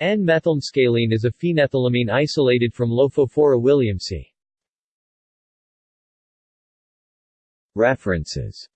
N-methylmscaline is a phenethylamine isolated from Lophophora williamsi. References